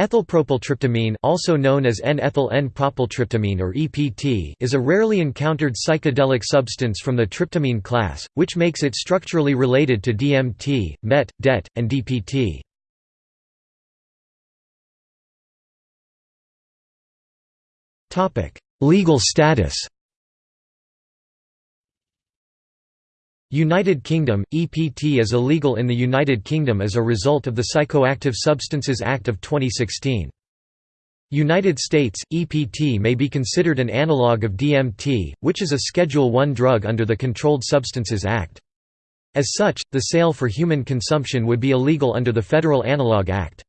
Ethylpropyltryptamine also known as N-ethyl N-propyltryptamine or EPT is a rarely encountered psychedelic substance from the tryptamine class, which makes it structurally related to DMT, MET, DET, and DPT. Legal status United Kingdom – EPT is illegal in the United Kingdom as a result of the Psychoactive Substances Act of 2016. United States – EPT may be considered an analogue of DMT, which is a Schedule I drug under the Controlled Substances Act. As such, the sale for human consumption would be illegal under the Federal Analog Act.